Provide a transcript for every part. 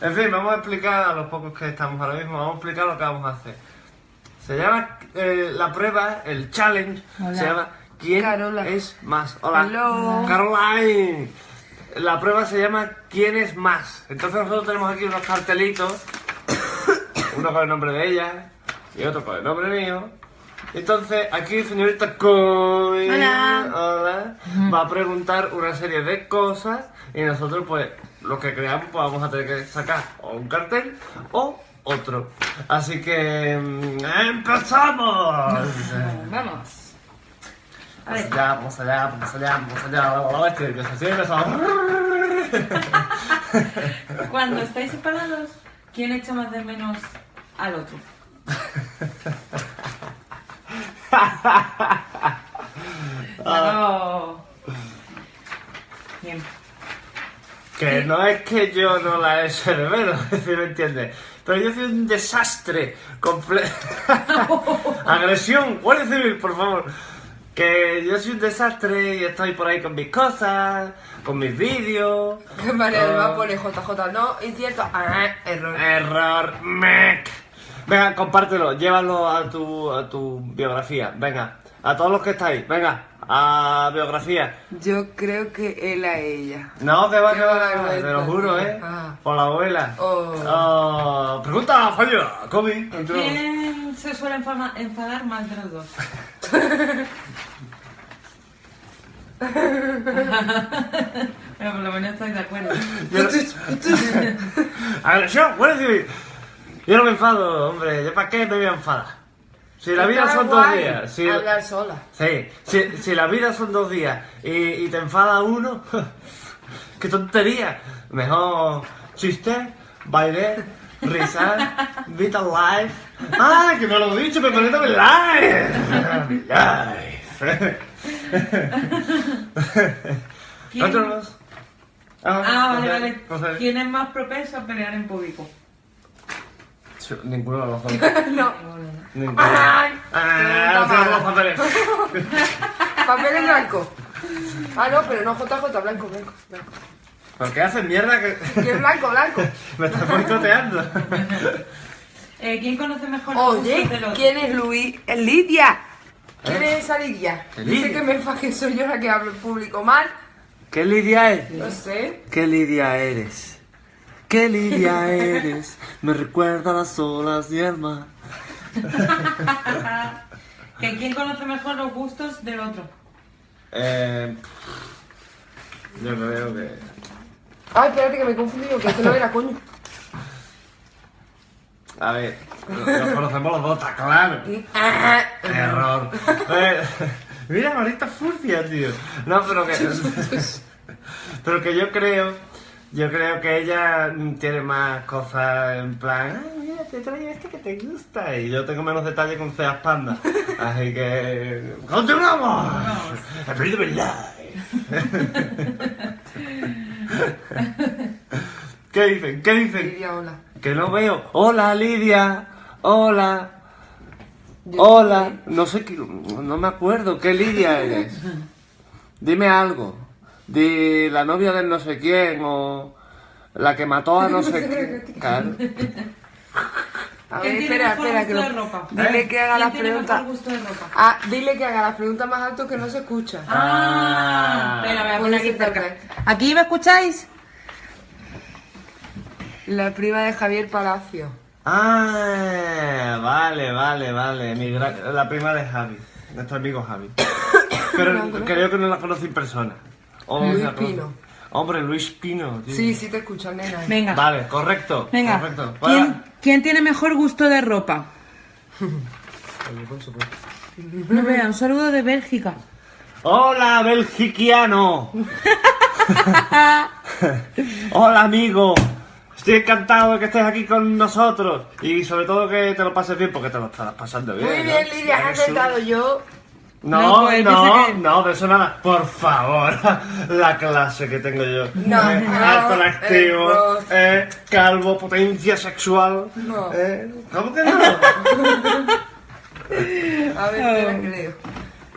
En fin, vamos a explicar a los pocos que estamos ahora mismo, vamos a explicar lo que vamos a hacer. Se llama eh, la prueba, el challenge, Hola. se llama ¿Quién Carola. es más? Hola. Hello. Caroline. La prueba se llama ¿Quién es más? Entonces nosotros tenemos aquí unos cartelitos, uno con el nombre de ella y otro con el nombre mío. Entonces aquí señorita Coy Hola. hola, va a preguntar una serie de cosas y nosotros pues lo que creamos pues vamos a tener que sacar o un cartel o otro. Así que mm, empezamos. Vamos. A Vamos allá, vamos allá, vamos allá, vamos allá. Estoy nervioso, estoy nervioso. Cuando estáis separados, ¿quién echa más de menos al otro? Claro. Bien. Que no es que yo no la eche de menos, si me entiendes. Pero yo soy un desastre completo. Agresión, Guardia Civil, por favor. Que yo soy un desastre y estoy por ahí con mis cosas, con mis vídeos. Vale, Ah. además pone JJ, no, incierto, ah, error. Error, mec. Venga, compártelo, llévalo a tu, a tu biografía. Venga, a todos los que estáis, venga, a biografía. Yo creo que él a ella. No, que va, que va, te lo juro, eh. Ah. Por la abuela. Oh. Ah, pregunta falla, Kobe. ¿Quién se suele enfama- enfadar más de los dos? Pero por lo menos estoy de acuerdo. Yo no- Agresión, Civil. Yo no me enfado, hombre. ¿Yo para qué me voy a enfadar? Si la vida son dos días. Si, Hablar sola. sí, si, si la vida son dos días y, y te enfada uno, qué tontería. Mejor chiste, baile, risar, Vital Life. ¡Ah, que no lo he dicho! ¡Me conecto con Life! Life. ¿Quién- Otros. Ah, vale, vale. ¿Quién es más propenso a pelear en público? Ninguno de los dos. no. Ninguno. Ay, Ah, no los papeles. Papel en blanco. Ah, no, pero no JJ, blanco, blanco, blanco. ¿Por qué haces mierda que Que es blanco, blanco. me estás boicoteando? Eh, ¿Quién conoce mejor Oye? ¿quién es Luis? Es Lidia. ¿Quién ¿Eh? es esa Lidia? Lidia. Dice que me enfaje, soy yo la que hablo en público mal. ¿Qué Lidia es? No sé. ¿Qué Lidia eres? ¿Qué Lidia eres? Me recuerda a las olas y el mar. ¿Que ¿Quién conoce mejor los gustos del otro? Eh, yo creo que... Ay, espérate que me he confundido, que este no era coño. A ver, nos conocemos los dos, está claro. Ah, Error. Eh, mira, Marita Furcia, tío. No, pero que... Pero que yo creo... Yo creo que ella tiene más cosas en plan... Ay, mira, te traigo este que te gusta. Y yo tengo menos detalle con Ceas Panda. Así que... ¡Continuamos! El periodo ¿Qué dicen? ¿Qué dicen? Lidia, hola. Que no veo. Hola, Lidia. Hola. Yo Hola. No sé qué. No me acuerdo. ¿Qué Lidia eres? Dime algo. Di la novia del no sé quién o la que mató a no sé quién. Claro. A ¿Quién ver, espera, espera. Que lo- ropa? Dile ¿Eh? que haga ¿Quién las preguntas. Ah, dile que haga las preguntas más alto que no se escucha. Ah, espera, voy a poner aquí cerca. ¿Aquí me escucháis? La prima de Javier Palacio. Ah, vale, vale, vale. Mi gra- La prima de Javi. Nuestro amigo Javi. Pero creo que no la conocí en persona. Luis. Pino. Hombre, Luis Pino. tío. Sí, sí te escuchan, nena. Venga. Vale, correcto. Venga. Correcto. ¿Quién, quién tiene mejor gusto de ropa? No vea, un saludo de Bélgica. Hola, belgiquiano. Hola, amigo. Estoy encantado de que estés aquí con nosotros. Y sobre todo que te lo pases bien porque te lo estás pasando bien. Muy ¿no? bien, Lidia, has acertado yo. No, No, no, pues, no, que- de eso nada. Por favor, la clase que tengo yo. No, Eh, no, alto en activo, eh, eh, calvo, potencia sexual. No. Eh, ¿Cómo que no? A ver, espera que leo.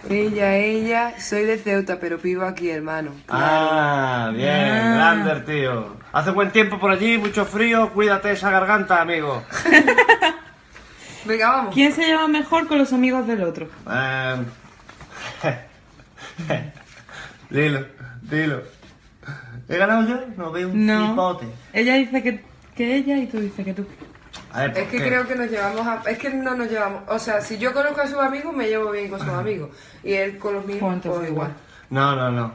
Ella, ella, soy de Ceuta, pero vivo aquí, hermano. Ah, bien, Ah. Lander, tío. Hace buen tiempo por allí, mucho frío, cuídate esa garganta, amigo. Venga, vamos. ¿Quién se lleva mejor con los amigos del otro? Eh, dilo, dilo. ¿He ganado yo? No veo un No. cipote. Ella dice que, que ella y tú dices que tú. A ver, Es que creo que nos llevamos a... Es que no nos llevamos... O sea, si yo conozco a sus amigos, me llevo bien con sus amigos. Y él con los míos, Pues pues igual. No, no, no.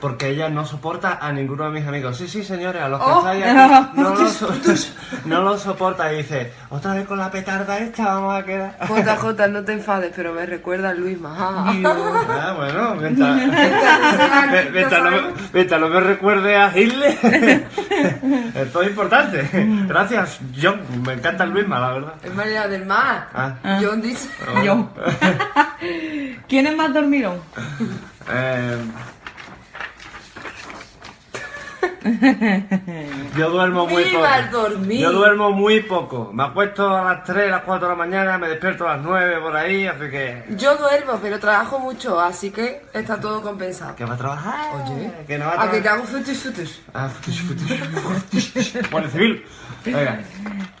Porque ella no soporta a ninguno de mis amigos. Sí, sí, señores, a los que Oh. estáis aquí, no, lo so- no lo soporta. Y dice, otra vez con la petarda esta vamos a quedar. JJ, no te enfades, pero me recuerda a Luisma. Ah, bueno, mientras, mientras, no, me- mientras no me recuerde a Hitler, esto es importante. Gracias, John. Me encanta el Luisma, la verdad. Es María del Mar. Ah. John dice... Yo. ¿Quién es más dormilón? Eh, yo duermo muy poco. ¡Viva el dormir! Yo duermo muy poco. Me acuesto a las 3, a las 4 de la mañana, me despierto a las 9 por ahí, así que... Yo duermo, pero trabajo mucho, así que está todo compensado. ¿Que va a trabajar? Oye, que no va a ¿A que te trabajar. hago futus futus? Ah, futush, futush. Guardia civil. Venga.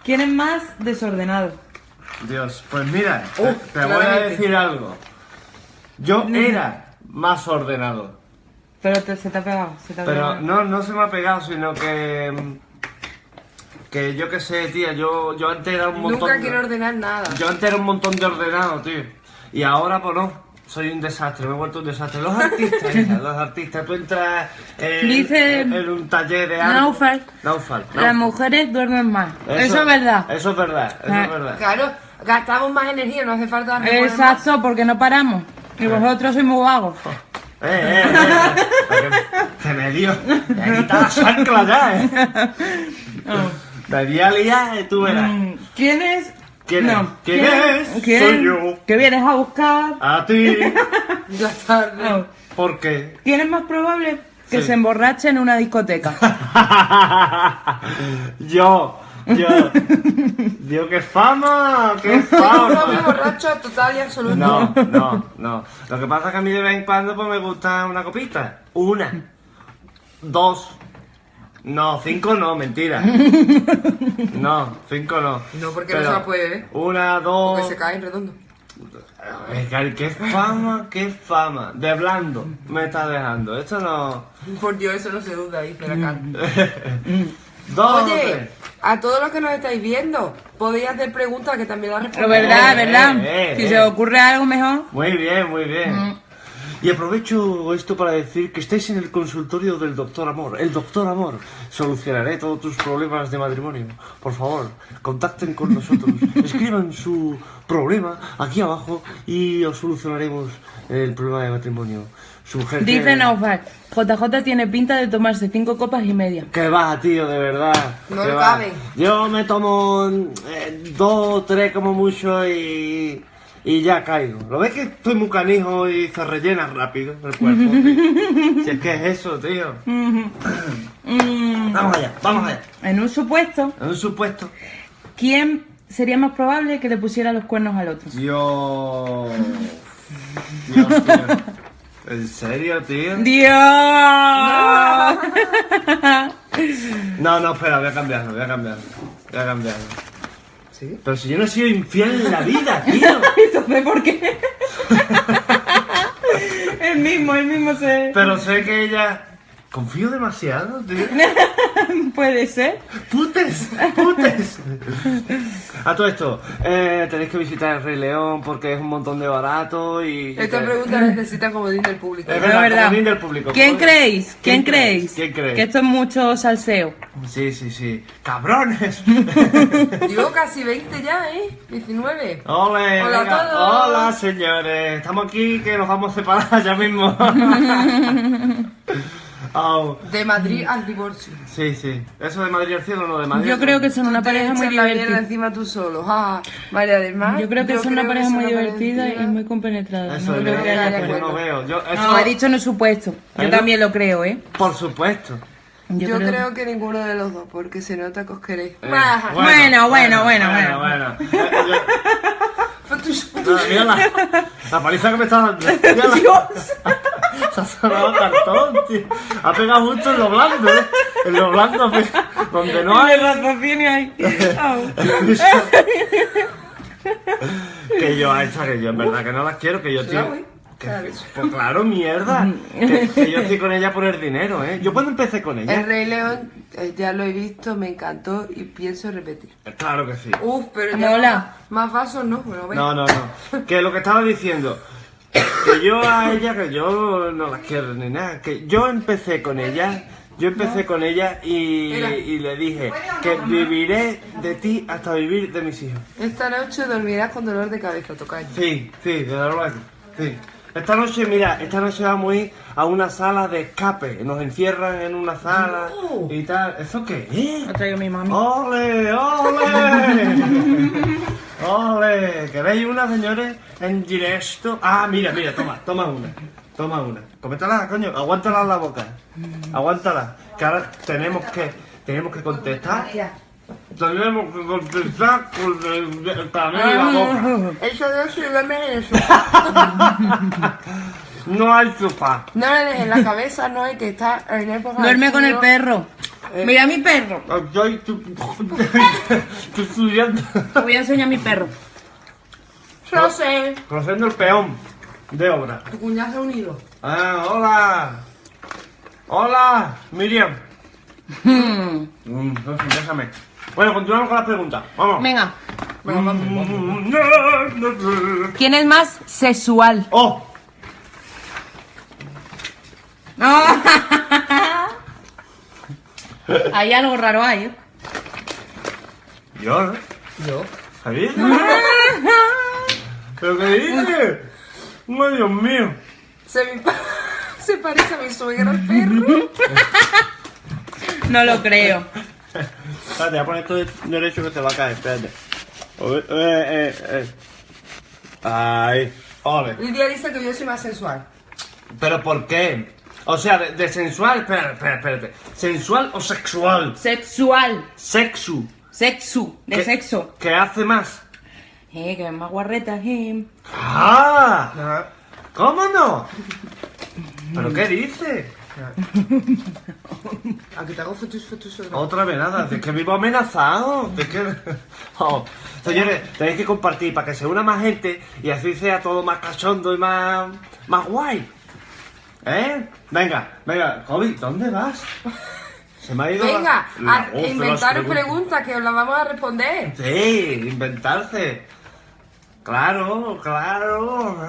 ¿Quién es más desordenado? Dios, pues mira, te- Oh, te voy a decir algo. Yo era más ordenado. Pero te- se te ha pegado. Se te ha Pero pegado. no, no se me ha pegado, sino que. Que yo qué sé, tía, yo, yo antes era un montón. Nunca de- quiero ordenar nada. Yo antes era un montón de ordenado, tío. Y ahora, pues no. Soy un desastre, me he vuelto un desastre. Los artistas, hija, los artistas. Tú entras en, Dice- en, un taller de arte. Naufal. Naufal. Las mujeres duermen más. Eso, es verdad. Eso es verdad, eso Ah. es verdad. Claro, gastamos más energía, no hace falta más. Exacto, porque no paramos. Y vosotros sois muy vagos. Eh, eh, eh, que me dio. Me quitado la chancla ya, eh. Me di a liar y tú verás. Mm, ¿Quién es? ¿Quién es? ¿Quién es? ¿Quién? Soy yo. Que vienes a buscar. A ti. Ya tarde. Oh. ¿Por qué? ¿Quién es más probable que Sí. se emborrache en una discoteca? yo. Yo. Yo, qué fama. Qué fama. borracho total y absoluto. No, no, no. Lo que pasa es que a mí de vez en cuando pues me gusta una copita. Una. Dos. No, cinco no, mentira. No, cinco no. No, porque no se la puede ver. Una, dos. Porque se cae en redondo. Ay, qué fama, qué fama. De blando me está dejando. Esto no. Por Dios, eso no se duda, dice la cara. Dos. Oye, tres. a todos los que nos estáis viendo, podéis hacer preguntas que también las Pero respondemos. verdad, Eh, verdad. eh, si eh. se os ocurre algo mejor. Muy bien, muy bien. Y aprovecho esto para decir que estáis en el consultorio del doctor Amor. El doctor Amor solucionaré todos tus problemas de matrimonio. Por favor, contacten con nosotros. Escriban su problema aquí abajo y os solucionaremos el problema de matrimonio. Su Dice Naufal, JJ tiene pinta de tomarse cinco copas y media. Que va, tío, de verdad. No le va. caben. Yo me tomo eh, dos, tres como mucho y, y ya caigo. ¿Lo ves que estoy muy canijo y se rellena rápido el cuerpo? tío? si es que es eso, tío. Mm, Vamos allá, vamos allá. en un supuesto, En un supuesto. ¿quién sería más probable que le pusiera los cuernos al otro? Dios. Dios, tío. ¿En serio, tío? ¡Dios! No, no, espera, voy a cambiarlo, voy a cambiarlo. Voy a cambiarlo. ¿Sí? Pero si yo no he sido infiel en la vida, tío. Entonces, ¿por qué? el mismo, el mismo se... Pero sé que ella. Confío demasiado, tío. Puede ser. ¡Putes! ¡Putes! A todo esto, eh, tenéis que visitar el Rey León porque es un montón de barato y. Esta pregunta necesita como dice el público. Es verdad, verdad. comodín del público. ¿Quién Comodín. creéis? ¿Quién, ¿Quién creéis? creéis? ¿Quién creéis? Que esto es mucho salseo. Sí, sí, sí. ¡Cabrones! Digo casi 20 ya, ¿eh? 19. ¡Ole! Hola a todos. ¡Hola, señores! Estamos aquí que nos vamos a separar ya mismo. De Madrid al divorcio. Sí, sí. ¿Eso de Madrid al cielo o no de Madrid? Yo creo que son una pareja muy divertida. encima tú solo. Ah, María del Mar. Yo creo que son una pareja muy divertida y muy compenetrada. Eso no creo lo que haya yo no veo. Yo, eso, No, he dicho no supuesto. ¿Eh, Yo también lo creo, ¿eh? Por supuesto. Yo, creo... que ninguno de los dos, porque se nota que os queréis. Eh, Bueno, bueno, bueno, bueno, bueno. Yo- Fotos, No, fotos. mira la, la paliza que me está dando. Se ha sonado cartón, tío. Ha pegado justo en lo blando, ¿eh? En lo blando, donde no hay. El raciocinio ahí. Que yo a esta, que yo en verdad que no las quiero, que yo que- Claro. pues claro, mierda. Que, que yo estoy con ella por el dinero, ¿eh? Yo cuando empecé con El ella... Rey León, eh, ya lo he visto, me encantó y pienso repetir. Claro que sí. Uf, pero ya Mola. Más vasos no, bueno, ven. No, no, no. Que lo que estaba diciendo, que yo a ella, que yo no las quiero ni nada, que yo empecé con ella, yo empecé con ella y, y le dije que viviré de ti hasta vivir de mis hijos. Esta noche dormirás con dolor de cabeza, tocayo. Sí, sí, de luego, sí. Esta noche, mira, esta noche vamos a ir a una sala de escape, nos encierran en una sala No. y tal. ¿Eso qué es? Ha traído mi mami. ¡Ole, ole! ¡Ole! ¿Queréis una, señores? En directo. Ah, mira, mira, toma, toma una. Toma una. Cométala, coño. Aguántala en la boca. Aguántala. Que ahora tenemos que, tenemos que contestar. Tenemos que contestar con el, el la boca. Eso no se duerme en eso. No hay sofá. No le dejes la cabeza, no hay que estar en época. de Duerme con el perro. Mira mi perro. Estoy tu- tu- estudiando. Te voy a enseñar mi perro. No sé. Conociendo el peón de obra. Tu cuñado se ha unido. Ah, hola. Hola, Miriam. Hmm. Mm, no déjame. Bueno, continuamos con las preguntas. Vamos. Venga. Venga, vamos. Mm, ¿Quién es más sexual? Oh, Hay algo raro ahí. ¿eh? yo, ¿no? Yo. ¿Pero qué dices? ¡Ay, Dios mío! Se, me pa- se parece a mi suegra el perro. No lo creo. Espérate, voy a poner esto de- derecho que te va a caer, espérate. Eh, eh, eh. Ay, ole. Lidia dice que yo soy más sensual. ¿Pero por qué? O sea, de, de sensual, espérate, espérate, espérate. ¿Sensual o sexual? Sexual. Sexu. Sexu. De ¿Qué- sexo. ¿Qué hace más? Eh, que es más guarreta. Eh. ¡Ah! ¿Cómo no? ¿Pero qué dice? Aquí te hago fotos, fotos. fotos. Otra vez nada, es que vivo amenazado. Es que... Oh, Señores, tenéis que compartir para que se una más gente y así sea todo más cachondo y más, más guay. ¿Eh? Venga, venga, Kobe, ¿dónde vas? Se me ha ido Venga, la a inventaros preguntas. preguntas que os las vamos a responder. Sí, inventarse. Claro, claro.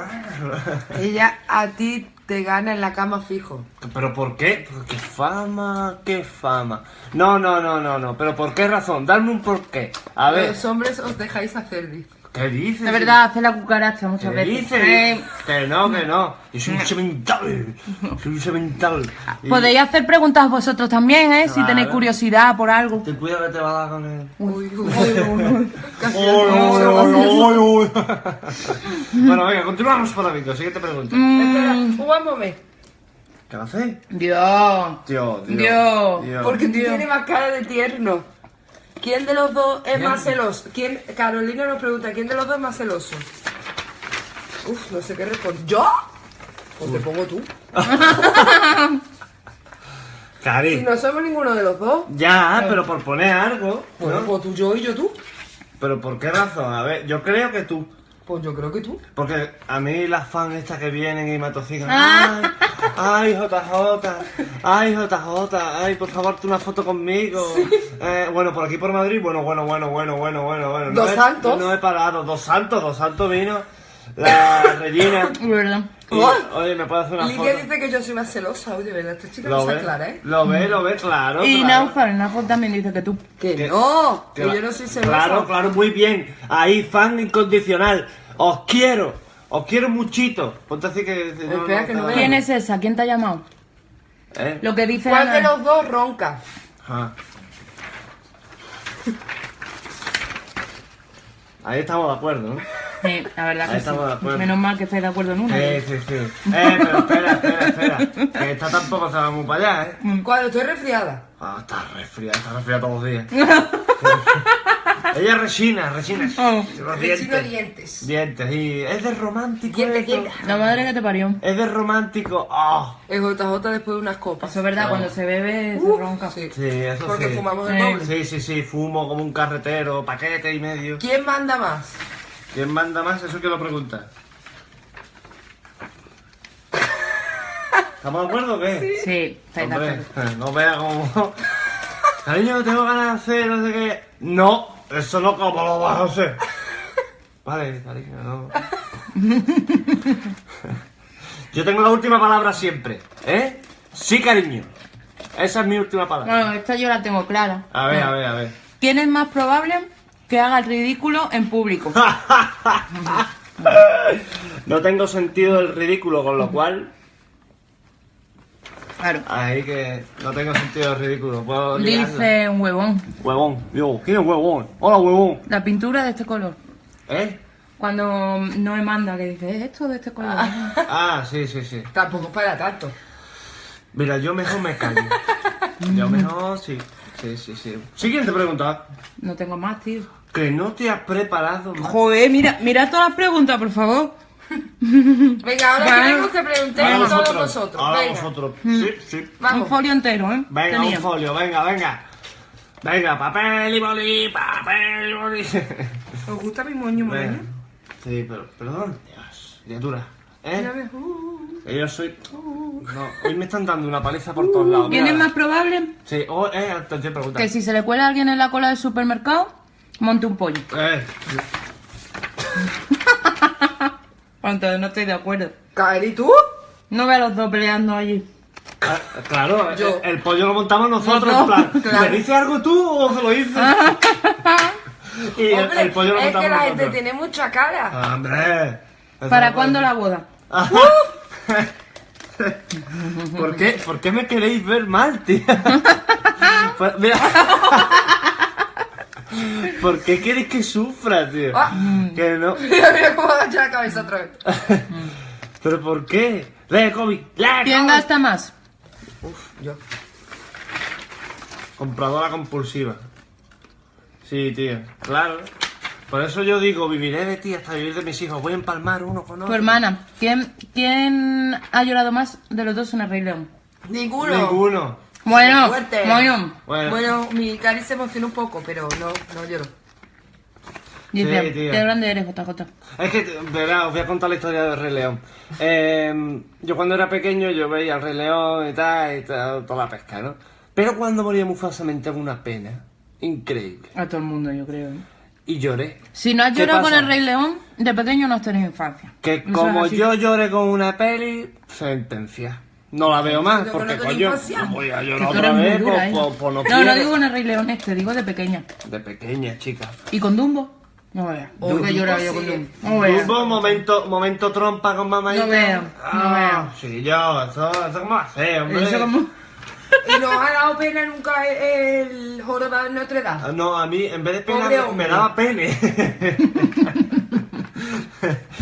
Ella a ti te gana en la cama fijo. ¿Pero por qué? ¿Qué fama? ¿Qué fama? No, no, no, no, no. ¿Pero por qué razón? Dame un porqué. A ver, Los hombres os dejáis hacer, dice. ¿Qué dices? De verdad, hace la cucaracha muchas ¿Qué veces. dices? Eh, Que no, que no. Yo soy un semental. Soy un semental. Y Podéis hacer preguntas vosotros también, ¿eh? Si tenéis curiosidad por algo. Ten cuidado que te va a dar con él. Uy, uy, uy. Casi Uy, uy, uy. Bueno, venga, continuamos por la vídeo. Siguiente pregunta. Espera, un momento. ¿Qué hacer? Dios. Dios, Dios. Dios. Dios. Porque tú Dios. tienes más cara de tierno. ¿Quién de los dos es más celoso? ¿Quién? Carolina nos pregunta, ¿quién de los dos es más celoso? Uf, no sé qué responder. ¿Yo? O te pongo tú. Cari. Si no somos ninguno de los dos. Ya, pero por poner algo. Bueno, ¿no? pues tú, yo y yo tú. Pero ¿por qué razón? A ver, yo creo que tú. Pues yo creo que tú. Porque a mí las fans estas que vienen y me atosigan. Ah. Ay, ay, JJ, ay, JJ, ay, por favor, tú una foto conmigo. Eh, bueno, por aquí por Madrid, bueno, bueno, bueno, bueno, bueno, bueno, bueno. Dos santos. No he parado, dos santos, dos santos vino. La Regina. ¿Verdad? Oh. oye, ¿me puede hacer una Lidia foto? dice que yo soy más celosa. Oye, ¿verdad? Esta chica no Lo se ve, aclara, ¿eh? lo ve, lo ve, claro. Y claro. Naufal, Naufal también dice que tú. Que Que- no, que yo no soy celosa. Claro, claro, muy bien. Ahí, fan incondicional. Os quiero. Os quiero muchito. Ponte así que... Espera, que no está- veo. ¿Quién es esa? ¿Quién te ha llamado? ¿Eh? Lo que dice ¿Cuál Ana. de los dos ronca? Ajá. Ahí estamos de acuerdo, ¿no? Sí, la verdad Ahí que estamos de sí. acuerdo. Menos mal que estáis de acuerdo en una. Sí, sí, sí. Eh, pero espera, espera, espera. Que esta tampoco se va muy para allá, ¿eh? Cuando estoy resfriada. Ah, está resfriada, está resfriada todos los días. Ella es Resina, Resina. Oh. Los dientes. dientes. Dientes, y es de romántico. Dientes, esto. dientes. La madre que te parió. Es de romántico. Ah, El JJ después de unas copas. Eso es verdad, cuando se bebe se ronca. sí. sí, eso Porque sí. fumamos el doble. Sí, sí, sí, fumo como un carretero, paquete y medio. ¿Quién manda más? ¿Quién manda más? Eso que lo pregunta. ¿Estamos de acuerdo o qué? Sí, Hombre, acuerdo. no vea como... Cariño, tengo ganas de hacer, no sé qué. No, eso no como lo vas a hacer. Vale, cariño, no. Yo tengo la última palabra siempre, ¿eh? Sí, cariño. Esa es mi última palabra. Bueno, esta yo la tengo clara. A ver, a ver, a ver. ¿Quién es más probable que haga el ridículo en público? No tengo sentido del ridículo, con lo cual... Claro. Ahí que no tengo sentido ridículo. Puedo. Dice un huevón. Huevón, yo, ¿quién es huevón? Hola, huevón. La pintura de este color. ¿Eh? Cuando no me manda, que dice, ¿es esto de este color? Ah, sí, sí, sí. Tampoco es para tanto. Mira, yo mejor me callo. Yo mejor, sí. Sí, sí, sí. Siguiente pregunta. No tengo más, tío. Que no te has preparado más. Joder, mira, mira todas las preguntas, por favor. Venga, ahora Vale. queremos que preguntéis todos vosotros. Ahora Venga, vosotros. Sí, sí. Un vamos. folio entero, ¿eh? Venga, Tenía. un folio, venga, venga. Venga, papel y boli, papel y boli. ¿Os gusta mi moño moño? Sí, pero, perdón. Dios, criatura. ¿Eh? Uh, Que yo soy... No, hoy me están dando una paliza por todos lados. ¿Quién es más probable Sí, oh, eh, atención, pregunta. que si se le cuela a alguien en la cola del supermercado, monte un pollo? Eh, Entonces no estoy de acuerdo. Kael, ¿y tú? No ve a los dos peleando allí. ah, claro, Yo. el, el pollo lo montamos nosotros, Nosotros, en plan, claro. ¿me dices algo tú o se lo dices? y el, Hombre, el pollo lo es montamos que la gente nosotros. tiene mucha cara. ¡Hombre! Eso ¿Para no cuándo la boda? ¿Por qué, ¿Por qué me queréis ver mal, tío? Pues, mira. ¿Por qué queréis que sufra, tío? Ah. Que no. Mira, mira cómo agacha la cabeza otra vez. ¿Pero por qué? ¡Lee, Kobe! ¡Lee, ¿Quién Kobe! gasta más? Uf, yo. Compradora compulsiva. Sí, tío. Claro. Por eso yo digo, viviré de ti hasta vivir de mis hijos. Voy a empalmar uno con Tu otro. hermana. ¿Quién, ¿Quién ha llorado más de los dos en el Rey León? Ninguno. Ninguno. Bueno, Fuerte. bueno. Bueno. Bueno, mi cari se emocionó un poco, pero no, no lloró. Dice, Sí, tío. qué grande eres, JJ. Es que, verá, os voy a contar la historia del Rey León. Eh, yo cuando era pequeño, yo veía al Rey León y tal, y tal, toda la pesca, ¿no? Pero cuando moría Mufasa me entraba una pena increíble. A todo el mundo, yo creo. ¿eh? Y lloré. Si no has ¿Qué llorado con el Rey León, de pequeño no has tenido infancia. Que como yo lloré con una peli, sentencia. No la veo más, porque no coño, no voy a llorar otra vez, dura, ¿eh? pues- pues no no, quiero. no digo en el Rey León este, digo de pequeña. De pequeña, chica. ¿Y con Dumbo? No veas. Oh, que Dumbo lloraba yo sí. con Dumbo. No veas. Hubo momento, momento trompa con mamá y No veo, no Ah, Sí, yo, eso, eso cómo hace, hombre. Eso como... ¿Y nos ha dado pena nunca el, el jorobado de Notre Dame? Ah, No, a mí en vez de pena me, daba pene.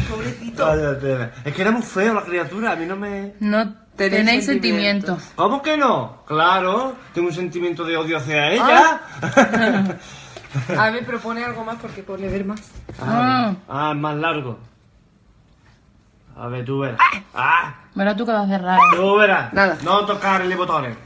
Pobrecito. Es que era muy feo la criatura, a mí no me... No Tenéis tenéis sentimientos. sentimientos. ¿Cómo que no? Claro, tengo un sentimiento de odio hacia ella. A ver, propone algo más porque pone ver más. Ah. ah, es más largo. A ver, tú verás. Ah, Verás tú que vas a cerrar. tú verás. Nada. No tocar el botones.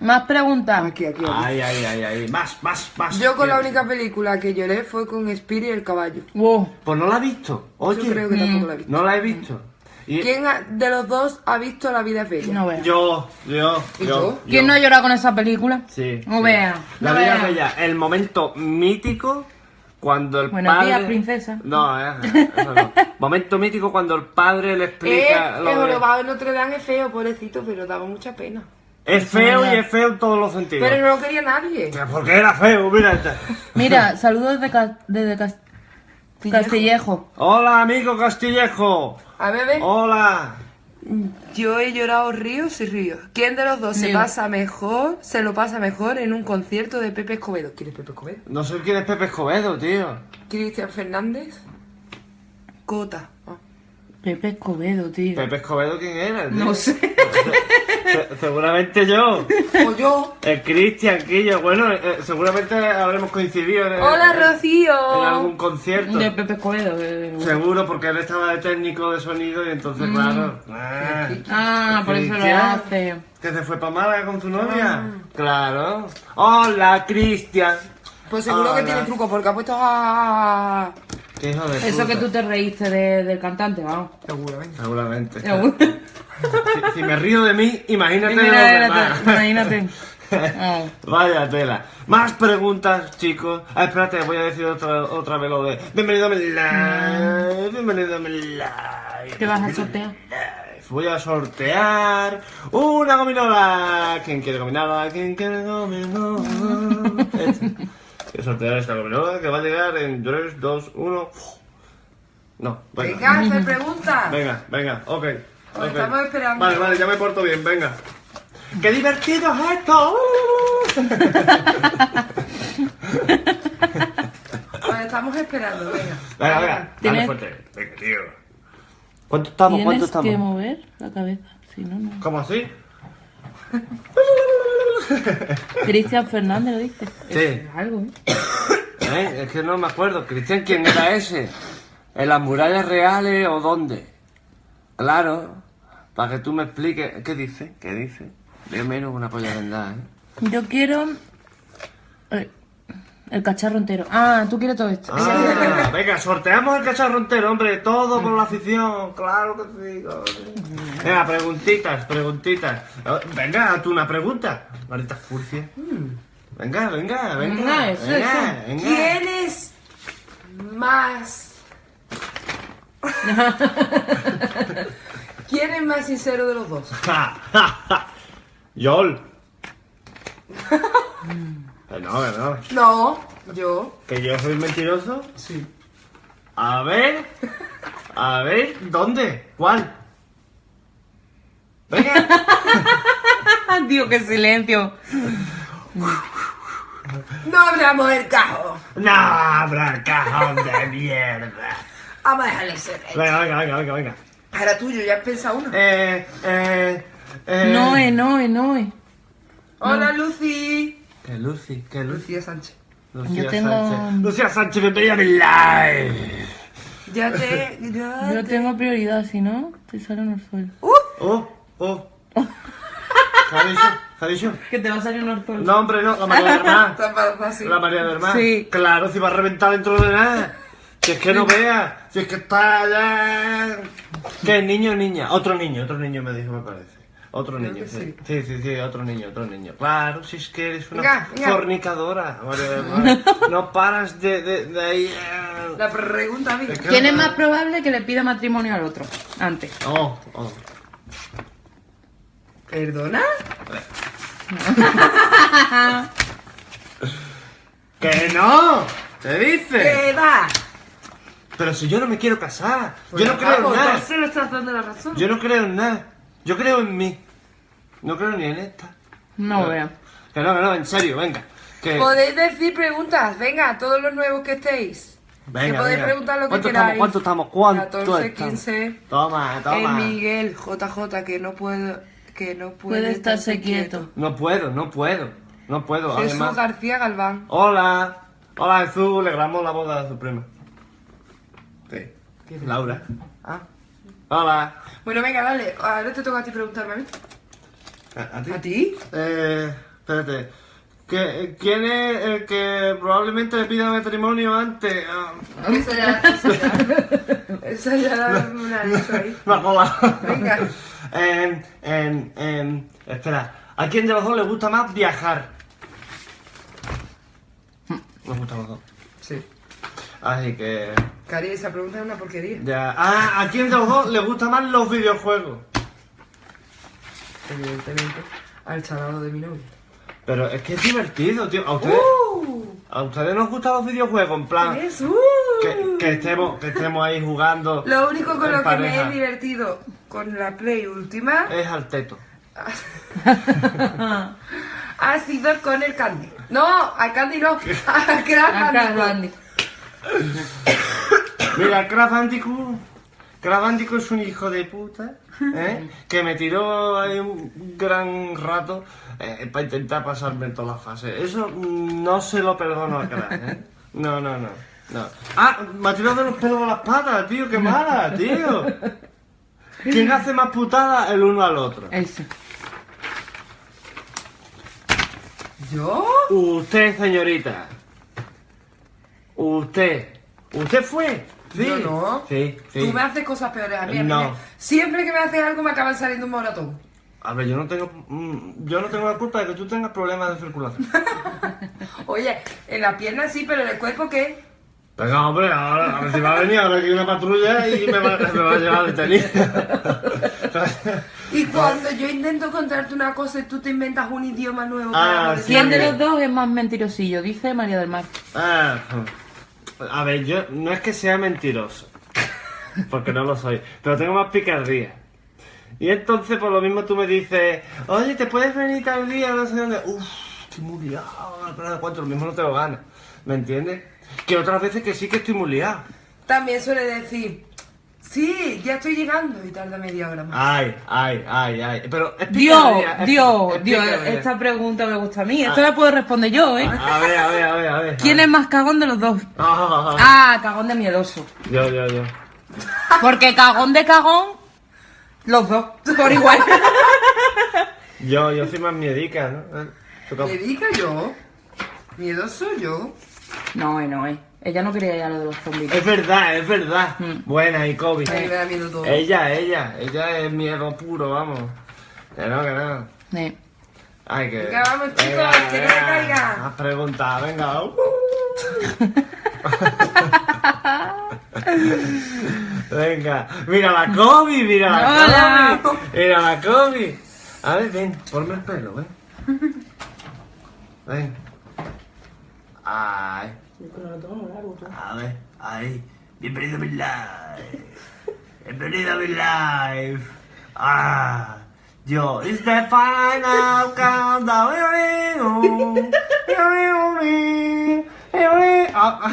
Más preguntas. Aquí, aquí, aquí. Ay, ay, ay, ay. Más, más, más. Yo con la única película que lloré fue con Spirit y el caballo. Wow. Pues no la he visto. Oye, Yo creo que tampoco la he visto. no la he visto. Y- ¿Quién ha- de los dos ha visto La vida es bella? No veas. Yo, yo, ¿Y yo. yo? ¿Quién no ha llorado con esa película? Sí. No sí. veas. La no vida es bella. El momento mítico cuando el Buenos padre... días, princesa. No, eh, eso no. Momento mítico cuando el padre le Eh, explica... el lo de- jorobado de Notre Dame es feo, pobrecito, pero daba mucha pena. Es feo y es feo en todos los sentidos. Pero no lo quería nadie. Porque era feo, mira. este. Mira, saludos desde, Ca- desde Cas- Castillejo. Hola, amigo Castillejo. A ver, ve. Hola. Yo he llorado ríos y ríos. ¿Quién de los dos se pasa mejor, se lo pasa mejor en un concierto de Pepe Escobedo? ¿Quién es Pepe Escobedo? No sé quién es Pepe Escobedo, tío. Cristian Fernández. Cota. Ah. Pepe Escobedo, tío. ¿Pepe Escobedo quién era? tío? No sé. Se- seguramente yo. O yo. El Cristian, Quillo. Bueno, eh, seguramente habremos coincidido en, Hola, en- Rocío. en algún concierto. De Pepe Escobedo. de- Seguro, porque él estaba de técnico de sonido y entonces, claro. ah, Ah, por eso lo Cristian, hace. ¿Que se fue para Málaga con tu novia? Claro. Hola, Cristian. Pues seguro que Hola. tiene truco porque ha puesto a... Qué hijo de Eso que tú te reíste de- del cantante, vamos. Seguramente. Seguramente. Seguro. Si, si me río de mí, imagínate de los Imagínate, demás. imagínate. Ah. Vaya tela. Más preguntas, chicos. Ah, espérate, voy a decir otra, otra vez lo de. Bienvenido a mi live. Bienvenido a mi live. ¿Qué vas a sortear? Voy a sortear una gominola. ¿Quién quiere gominola? ¿Quién quiere gominola? A sortear esta gominola que va a llegar en 3, 2, 1. No, venga. Venga, hacer preguntas. Venga, venga, ok. Pues ok. estamos esperando. Vale, vale, ya me porto bien, venga. ¡Qué divertido es esto! Estamos esperando, venga. Venga, venga, dale Tienes- fuerte. Venga, tío. ¿Cuánto estamos? ¿Cuánto Tienes que estamos? mover la cabeza, si no, no. ¿Cómo así? Cristian Fernández lo dice. Sí. Es algo, ¿eh? ¿Eh? Es que no me acuerdo. Cristian, ¿quién era ese? ¿En las murallas reales o dónde? Claro. Para que tú me expliques. ¿Qué dice? ¿Qué dice? Yo menos una polla vendada, ¿eh? Yo quiero. El cacharro entero. Ah, tú quieres todo esto. Ah, venga, sorteamos el cacharro entero, hombre, todo por la afición, claro que sí. Venga, preguntitas, preguntitas. Eh, Venga, tú una pregunta. Marita Furcia. Venga, venga, venga. Venga, eso, venga, eso. venga. ¿Quién es más... ¿Quién es más sincero de los dos? Yol. Que no, que no. No, yo. ¿Que yo soy mentiroso? Sí. A ver. A ver, ¿dónde? ¿Cuál? Venga. Dios, qué silencio. No abramos el cajo. No habrá cajón de mierda. Vamos a dejarle ser. Venga, venga, venga, venga, venga. Ahora tuyo, ya has pensado uno. Eh, eh, eh. Noe, Noe, Noe. Hola, Lucy. Que Lucy, que Lucy. Lucía Sánchez. Lucía Yo tengo- Sánchez. Lucía Sánchez, bienvenida a mi live. Ya te... Ya Yo te- tengo prioridad, si no, te sale un orzuelo. Uh, Oh, oh. ¿Qué ha dicho? ¿Qué ha dicho? Que te va a salir un orzuelo. No, hombre, no, la María del Mar. está pa- fácil. La María del Mar. Sí. Claro, si va a reventar dentro de nada. Si es que no vea. Si es que está ya. ¿Qué? ¿Niño o niña? Otro niño, otro niño me dijo, me parece. Otro Creo niño, que sí. sí. sí. Sí, otro niño, otro niño. Claro, si es que eres una Venga, venga. fornicadora, del Mar. No paras de, de, de ahí. eh. La pregunta, que- ¿Quién es más probable que le pida matrimonio al otro? Antes. Oh, oh. ¿Perdona? ¡Que no! ¿Te dice? ¿Qué va? Pero si yo no me quiero casar. Pues yo no creo en nada. entonces le estás dando la razón. Yo no creo en nada. Yo creo en mí. No creo ni en esta. No vea. Que no, que no, en serio, venga. Que... Podéis decir preguntas, venga, todos los nuevos que estéis. Venga, que podéis venga. preguntar lo que ¿Cuánto queráis. Estamos, ¿Cuánto estamos? ¿Cuánto 14, estamos? 15. Toma, El toma. Miguel, JJ, que no puedo, que no puede, Puede estarse quieto. No puedo, no puedo. No puedo, Jesús además. García Galván. Hola. Hola, Jesús. Le grabamos la boda de su prima. Sí. Laura. Ah. Hola. Bueno, venga, dale. Ahora te toca a ti preguntarme a mí. ¿A, a ti? ¿A ti? Eh, espérate. ¿Qué- ¿Quién es el que probablemente le pida matrimonio antes? Ah, Esa ya, esa ya. Esa ya me la ahí. Ha colado. Venga. Em, em, em, espera, ¿a quién de los dos le gusta más viajar? Nos gusta a los dos. Sí. Así que. Cari, esa pregunta es una porquería. Ya. Ah, ¿a quién de los dos le gustan más los videojuegos? Evidentemente. Al chalado de mi novio. Pero es que es divertido, tío. ¿A ustedes, ¡Uh! ¿a ustedes nos gustan los videojuegos? En plan, Es, ¡uh! que, que estemos, que estemos ahí jugando. Lo único con lo que me he divertido con la Play última Es al teto. ha sido con el Candy. No, al Candy no. Al Crash Bandicoot. Mira. Crash Bandicoot es un hijo de puta, ¿eh? Que me tiró ahí un gran rato eh, para intentar pasarme en todas las fases. Eso no se lo perdono a Crash, ¿eh? No, no, no. no. Ah, me ha tirado de los pelos a las patas, tío, qué mala, tío. ¿Quién hace más putada el uno al otro? Ese. ¿Yo? Usted, señorita. Usted. ¿Usted fue? Sí. Yo no. Sí, sí. Tú me haces cosas peores a mí. a mí No. Siempre que me haces algo me acaban saliendo un moratón. A ver, yo no tengo, mm, yo no tengo la culpa de que tú tengas problemas de circulación. Oye, en la pierna sí, pero en el cuerpo ¿qué? Venga, hombre, ahora, a ver si va a venir ahora que hay una patrulla y me va, me va a llevar detenido. Y cuando yo intento contarte una cosa y tú te inventas un idioma nuevo Ah, para sí. ¿Quién de los dos es más mentirosillo? Dice María del Mar. Ah, a ver, yo no es que sea mentiroso, porque no lo soy, pero tengo más picardía. Y entonces, por lo mismo, tú me dices, oye, ¿te puedes venir tal día? No sé dónde. Uf, estoy muy liado, de cuánto, lo mismo no te lo ganas. ¿Me entiendes? Que otras veces que sí que estoy muy liado. También suele decir, sí, ya estoy llegando y tarda media hora más. Ay, ay, ay, ay. Pero Dios, Dios, Dios, esta pregunta me gusta a mí. Esta la puedo responder yo, ¿eh? A ver, a ver, a ver, a ver. ¿Quién es más cagón de los dos? Ah, Ah, cagón de miedoso. Yo, yo, yo. Porque cagón de cagón, los dos, por igual. Yo, yo soy más miedica, ¿no? Eh, tú cómo- ¿Me diga yo? ¿Miedoso yo? No, eh, no, eh. Ella no quería ya lo de los zombies. Es verdad, es verdad. Mm. Buena, y Kobe. A mí me da miedo todo. Ella, ella, ella es miedo puro, vamos. Que no, que no. Ay, que. Venga, vamos, chicos, que no me caiga. Has preguntado, venga. uh. venga, mira la Kobe, mira la Hola. Kobe. Mira la Kobe. A ver, ven, ponme el pelo, ven. Ven. Ay. A ver, ahí. Bienvenido a mi live. Bienvenido a mi live. Ah. Yo, it's the final countdown. Ah,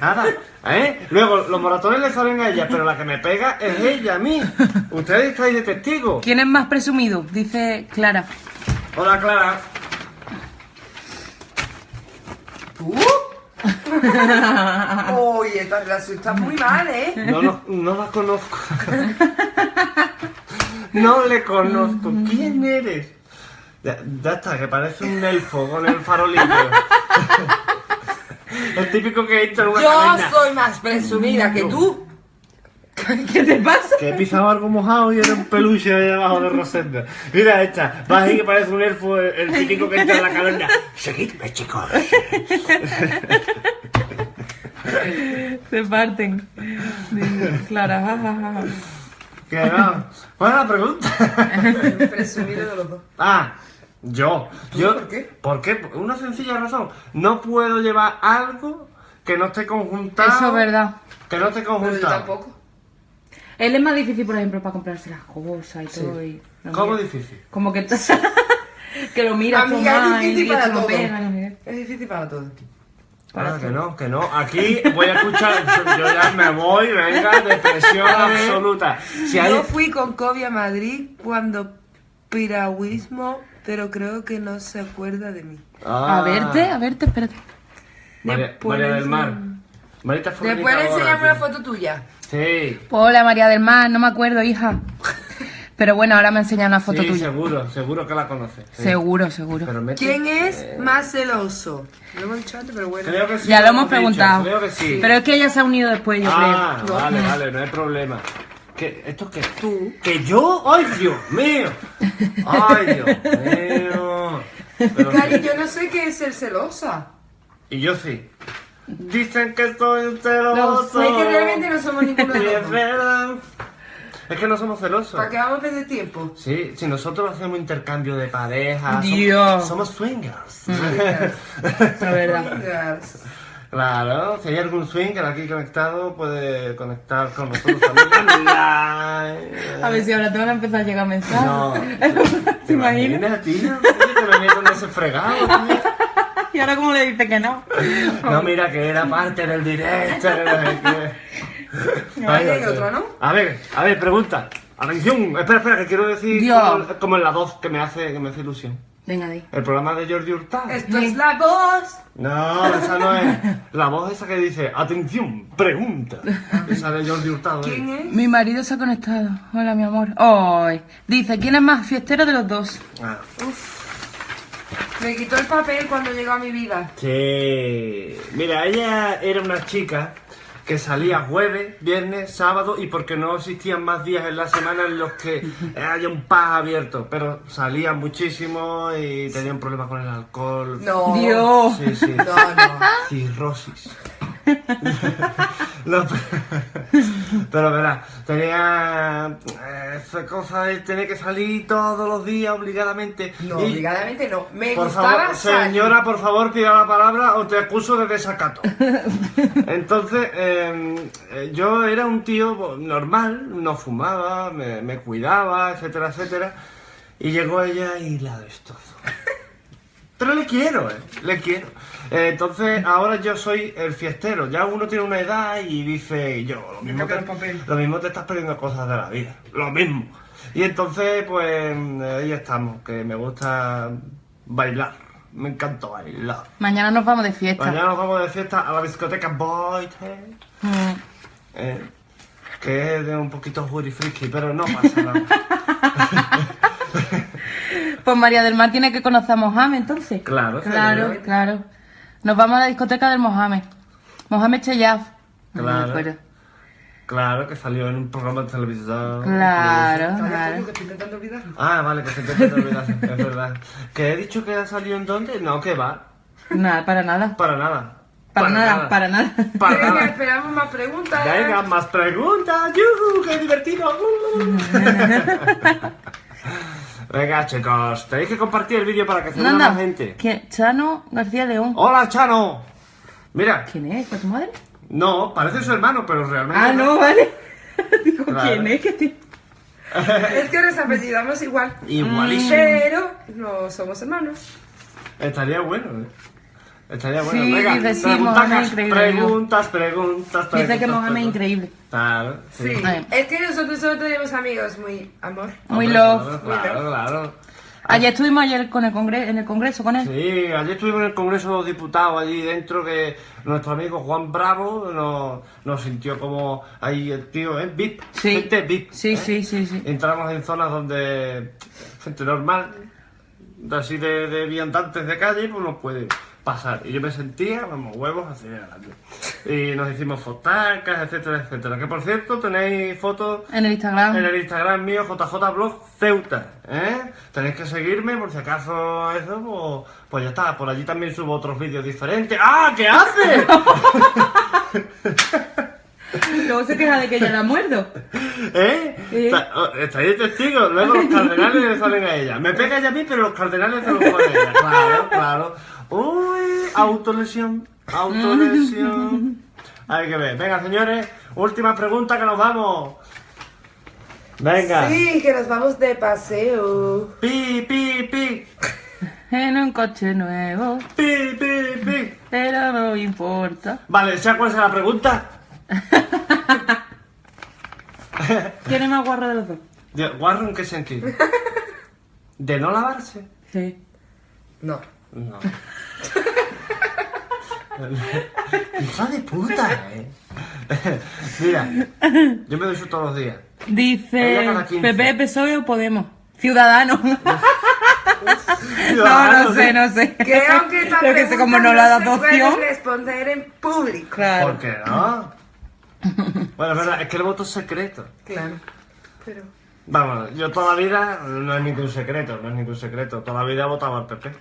Nada, ¿eh? Luego, los moratones le salen a ella, pero la que me pega es ella a mí. Ustedes estáis de testigo. ¿Quién es más presumido? Dice Clara. Hola, Clara. ¿Tú? Oye, esta relación está muy mal, ¿eh? No, no, no la conozco. No le conozco. ¿Quién eres? Ya, ya está, que parece un elfo con el farolillo. El típico que entra en una Yo soy más presumida que tú. ¿Qué te pasa? Que he pisado algo mojado y era un peluche ahí abajo de Rosenda. Mira esta, vas ahí que parece un elfo, el, el típico que entra en la caverna. Seguidme, chicos. Se parten. Clara, ja, ja, ja, ja. Que no. Buena pregunta. Presumido de los dos. Ah, yo. yo por qué? ¿Por qué? Una sencilla razón. No puedo llevar algo que no esté conjuntado. Eso es verdad. Que no esté Pero yo conjuntado. tampoco. Él es más difícil, por ejemplo, para comprarse las cosas y todo. Y ¿Cómo mira. difícil? Como que, que lo mira mí es difícil para lo todo. pega. Es difícil para todo. Ah, que no, que no. Aquí voy a escuchar. Yo ya me voy, venga, depresión absoluta. Si hay. Yo fui con Kobe a Madrid cuando piragüismo, pero creo que no se acuerda de mí. Ah. A verte, a verte, espérate. María, María del le Mar. Marita Después le fornicadora, enseñamos una foto tuya. Sí. Hola María del Mar, no me acuerdo, hija. Pero bueno, ahora me enseña una foto sí, tuya. seguro, seguro que la conoces. sí. Seguro, seguro. ¿Quién es más celoso? Lo hemos dicho antes, pero bueno. Creo que sí. ya lo hemos dicho, preguntado. Creo que sí. Pero es que ella se ha unido después, yo ah, creo. vale, vale, no hay problema. ¿Qué, ¿Esto qué? ¿Tú? ¿Que yo? ¡Ay, Dios mío! ¡Ay, Dios mío! Pero Cari, sí. yo no sé qué es ser celosa. Y yo sí. Dicen que soy un celoso. Es que realmente no somos ninguno de los es verdad. Es que no somos celosos. ¿Para qué vamos a perder tiempo? Sí, si nosotros hacemos intercambio de pareja, som- Dios. somos swingers. La verdad. Vengas. claro, si hay algún swinger aquí conectado, puede conectar con nosotros también. A ver si ahora te van a empezar a llegar mensajes. No. ¿Te imaginas? tío? Oye, Que me meto en ese fregado, tío. Y ahora cómo le dice que no. No, mira, que era parte del directo. que no hay Dios. otro, ¿no? A ver, a ver, pregunta. Atención, espera, espera, que quiero decir como, como en la 2, que me hace, que me hace ilusión. Venga, de ahí. El programa de Jordi Hurtado. Esto es la voz. No, esa no es. La voz esa que dice, atención, pregunta. Esa de Jordi Hurtado. ¿eh? ¿Quién es? Mi marido se ha conectado. Hola, mi amor. Hoy. Dice, ¿quién es más fiestero de los dos? Ah, Me quitó el papel cuando llegó a mi vida. sí. Mira, ella era una chica que salía jueves, viernes, sábado y porque no existían más días en la semana en los que haya un pub abierto, pero salía muchísimo y tenían problemas con el alcohol. No. Dios. Sí, sí. No, no. Cirrosis. No, pero, verá, tenía eh, esa cosa de tener que salir todos los días obligadamente. No, Y, obligadamente no. Me Por gustaba favor, salir. señora, por favor, pida la palabra o te acuso de desacato. Entonces, eh, eh, yo era un tío normal, no fumaba, me, me cuidaba, etcétera, etcétera. Y llegó ella y la destrozó. Pero le quiero, eh, le quiero. Eh, entonces, ahora yo soy el fiestero. Ya uno tiene una edad y dice, yo, lo mismo, te, lo mismo te estás perdiendo cosas de la vida. Lo mismo. Y entonces, pues, ahí estamos, que me gusta bailar. Me encanta bailar. Mañana nos vamos de fiesta. Mañana nos vamos de fiesta a la discoteca Boy Mm. eh, que es de un poquito juri friki, pero no pasa nada. Pues María del Mar tiene que conocer a Mohamed entonces. Claro, Claro, seguro. claro. Nos vamos a la discoteca del Mohamed. Mohamed Cheyaf. Claro. Claro, que salió en un programa de televisión. Claro, claro. que intentando olvidarlo. Ah, vale, que se te te olvidas, es verdad. ¿Que he dicho que ha salido en dónde? No, que va. Nada, para nada. Para nada. Para, nada, para nada. Para Venga, nada. esperamos más preguntas. Venga, más preguntas. ¡Yuhu! ¡Qué divertido! Venga, chicos, tenéis que compartir el vídeo para que se Nanda, más gente. ¿quién? Chano García León. ¡Hola, Chano! Mira, ¿Quién es? ¿Fue tu madre? no, parece su hermano, pero realmente. Ah, no, vale. Digo, Claro. ¿quién es? Te- Es que nos apellidamos igual. Igualísimo. Pero no somos hermanos. Estaría bueno, ¿eh? Estaría bueno. Sí, Venga, dice, sí, preguntas, Mohamed increíble, preguntas, preguntas, preguntas. Dice que Mohamed es increíble. Claro, sí. Es que nosotros solo tenemos amigos muy amor. Muy Hombre, love. Claro, claro, claro. Ayer estuvimos ayer con el congre en el congreso con él. Sí, ayer estuvimos en el Congreso de los Diputados, allí dentro, que nuestro amigo Juan Bravo nos, nos sintió como ahí el tío, ¿eh? VIP, Sí. gente VIP. Sí, ¿eh? sí, sí, sí. Entramos en zonas donde gente normal, así de, de viandantes de calle, pues nos puede pasar. Y yo me sentía, vamos, huevos así adelante. Y nos hicimos fotacas, etcétera, etcétera. Que por cierto, tenéis fotos En el Instagram. en el Instagram mío, JJBlog Ceuta, ¿eh? Tenéis que seguirme por si acaso eso, pues, pues ya está. Por allí también subo otros vídeos diferentes. ¡Ah! ¿Qué haces? Luego se queja de que ella la muerdo. ¿Eh? Oh, Estáis de testigos. Luego los cardenales le salen a ella. Me pega ella a mí, pero los cardenales se los ponen a ella. Claro, claro. Uy, autolesión, autolesión. Hay que ver. Venga, señores, última pregunta que nos vamos. Venga. Sí, que nos vamos de paseo. Pi, pi, pi. En un coche nuevo, Pi, pi, pi. pero no importa. Vale, ¿sabes cuál es la pregunta? ¿Quién es más guarro de los dos? ¿Guarro en qué sentido? ¿De no lavarse? Sí. No. No. Hija de puta, eh. Mira, yo me ducho todos los días. Dice Ella cada 15. PP, PSOE o Podemos. Ciudadano. no, no sé, sí. no sé. Que aunque esta Pero que sé, como no la da se puede responder en público. Claro. ¿Por qué no? Bueno, es verdad, es que el voto es secreto. Claro. Pero. Vamos, yo toda la vida, no es ningún secreto, no es ningún secreto. Toda la vida he votado al PP.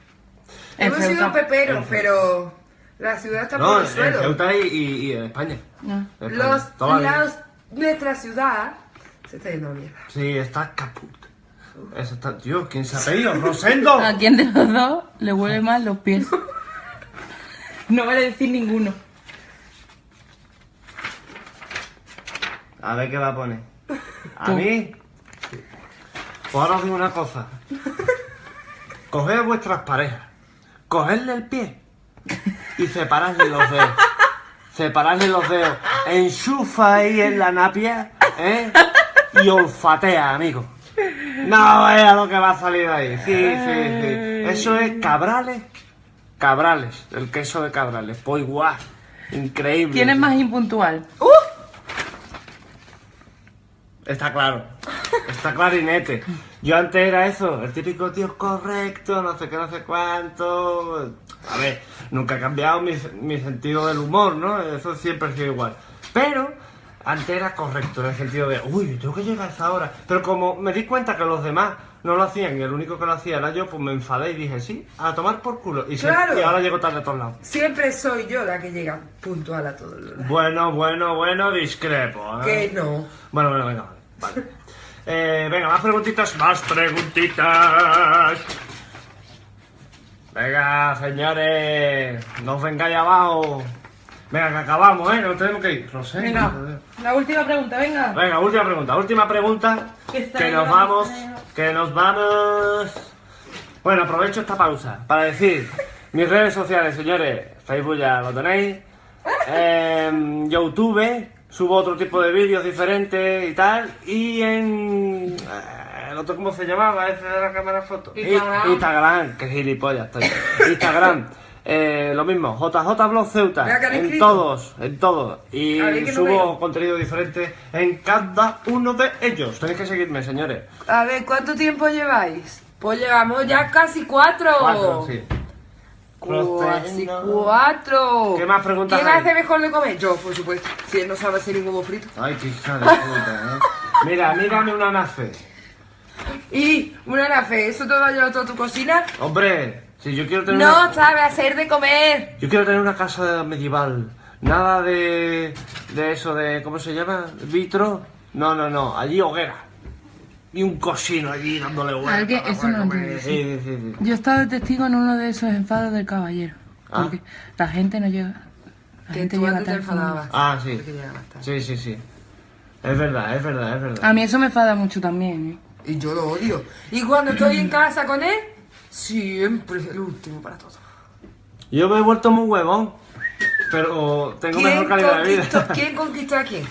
En Hemos sido Ceuta. peperos, pero la ciudad está No, por en el suelo. Ceuta y, y- y en España. En España, Los, toda la vida. los- nuestra ciudad se está yendo a mierda. Sí, está caput. Eso está, tío, ¿quién se ha pedido? ¡Rosendo! ¿A quién de los dos le huele más los pies? No vale decir ninguno. A ver qué va a poner. ¿A Tú. mí? Pues ahora os digo una cosa. Coged a vuestras parejas, cogedle el pie y separarle los dedos. Separarle los dedos. Enchufa ahí en la napia, ¿eh? Y olfatea, amigo. No vea lo que va a salir ahí. Sí, sí, sí. Eso es cabrales. Cabrales, el queso de cabrales. Pues guau. Increíble. ¿Quién es más impuntual? Está claro. Está clarinete. Yo antes era eso, el típico tío correcto, no sé qué, no sé cuánto. A ver, nunca ha cambiado mi, mi sentido del humor, ¿no? Eso siempre ha sido igual. Pero antes era correcto en el sentido de, uy, tengo que llegar a esa hora. Pero como me di cuenta que los demás no lo hacían y el único que lo hacía era yo, pues me enfadé y dije, sí, a tomar por culo. Y, se- Claro. y ahora llego tarde a todos lados. Siempre soy yo la que llega puntual a todo lo demás. Bueno, bueno, bueno, discrepo. ¿eh? Que no. Bueno, bueno, venga, vale. vale. Eh, venga, más preguntitas, más preguntitas. Venga, señores, no os vengáis abajo. Venga, que acabamos, ¿eh? Nos tenemos que ir. Rosé. Venga, la última pregunta, venga. Venga, última pregunta, última pregunta. Que nos vamos, que nos vamos. Bueno, aprovecho esta pausa para decir mis redes sociales, señores. Facebook ya lo tenéis. En YouTube subo otro tipo de vídeos diferentes y tal. Y en. eh, ¿El otro cómo se llamaba? Ese de la cámara foto. Instagram. Instagram, que gilipollas estoy. Instagram. eh, lo mismo, JJ Blog Ceuta, en escrito. todos, en todos. Y no subo veo. contenido diferente en cada uno de ellos. Tenéis que seguirme, señores. A ver, ¿cuánto tiempo lleváis? Pues llevamos ya casi cuatro. Cuatro, sí. Cuatro. ¿Qué más preguntas ¿Quién hay? hace mejor de comer? Yo, por supuesto. Si él no sabe hacer un huevo frito. Ay, qué hija de puta, ¿eh? Mira, mírame una nace. Y, una nafe, ¿eso te va a llevar toda tu cocina? Hombre, si yo quiero tener No una... sabe hacer de comer. Yo quiero tener una casa medieval. Nada de... de eso de... ¿cómo se llama? ¿Vitro? No, no, no. Allí hoguera. Y un cocino allí dándole vueltas. Eso no lo comer. entiendo, Sí, sí, sí. Yo he estado de testigo en uno de esos enfados del caballero. Ah. Porque la gente no llega. La Que gente tú llega antes te enfadabas. Ah, sí. Sí, sí, sí. Es verdad, es verdad, es verdad. A mí eso me enfada mucho también, ¿eh? Y yo lo odio. Y cuando estoy en casa con él, siempre es el último para todo. Yo me he vuelto muy huevón. Pero tengo ¿Quién mejor calidad de vida. ¿Quién conquistó a quién?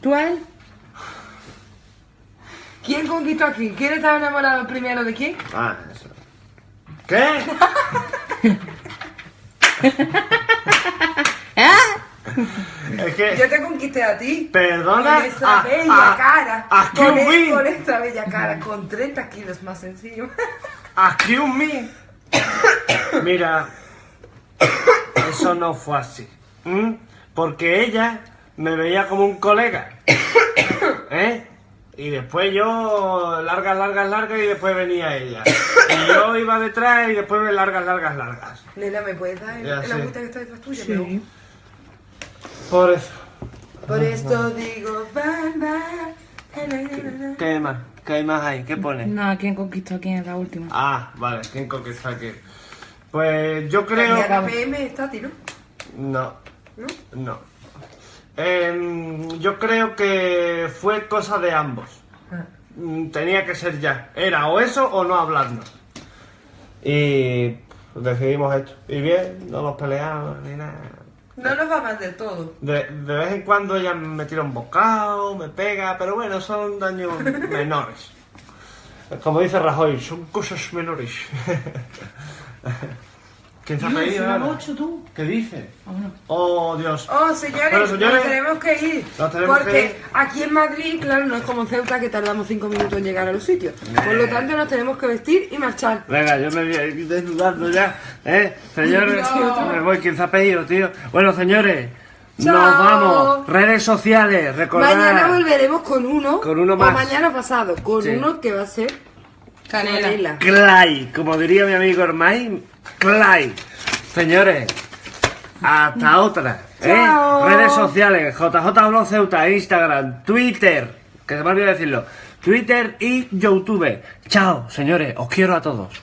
¿Tú a él? ¿Quién conquistó a quién? ¿Quién estaba enamorado primero de quién? Ah, eso. ¿Qué? Es que... Yo te conquisté a ti. Perdona. Con esa a- bella a- cara. a con, e- Me. con esta bella cara. Con 30 kilos más sencillo. Excuse me. Mira, eso no fue así. Porque ella me veía como un colega. ¿Eh? Y después yo, largas, largas, largas, y después venía ella. Y yo iba detrás y después me largas, largas, largas. Nena, ¿me puedes dar el, Ya el sé. agüita que está detrás tuya? amor? Por eso. Por esto digo, bye, bye. ¿Qué más? ¿Qué hay más ahí? ¿Qué pone? No, ¿quién conquistó a quién es la última? Ah, vale, ¿quién conquista aquí? Pues yo creo... Diana PM está a ti, ¿no? No. ¿No? No. Em, yo creo que fue cosa de ambos. Ah. Mm, Tenía que ser ya. Era o eso o no hablarnos. Y decidimos esto. Y bien, no nos peleamos ni nada. No nos va mal del todo. De, de vez en cuando ella me tira un bocado, me pega, pero bueno, son daños menores. Como dice Rajoy, son cosas menores. ¿Quién se ha pedido? ahora? tú. ¿Qué dice? Vámonos. Oh, Dios. Oh, señores, Bueno, señores, nos tenemos que ir. nos tenemos porque que ir. aquí en Madrid, claro, no es como en Ceuta que tardamos cinco minutos en llegar a los sitios. Por lo tanto, nos tenemos que vestir y marchar. Venga, yo me voy a ir desnudando ya. ¿Eh? Señores, No. me voy. ¿Quién se ha pedido, tío? Bueno, señores, Chao. nos vamos. Redes sociales, recordad. Mañana volveremos con uno. Con uno O más. mañana pasado, con Sí. uno que va a ser Canela. Clay, como diría mi amigo Hermay, Clay. Señores, hasta otra. ¿eh? Redes sociales, JJ Blog Ceuta, Instagram, Twitter, que se me olvidó decirlo, Twitter y YouTube. Chao, señores, os quiero a todos.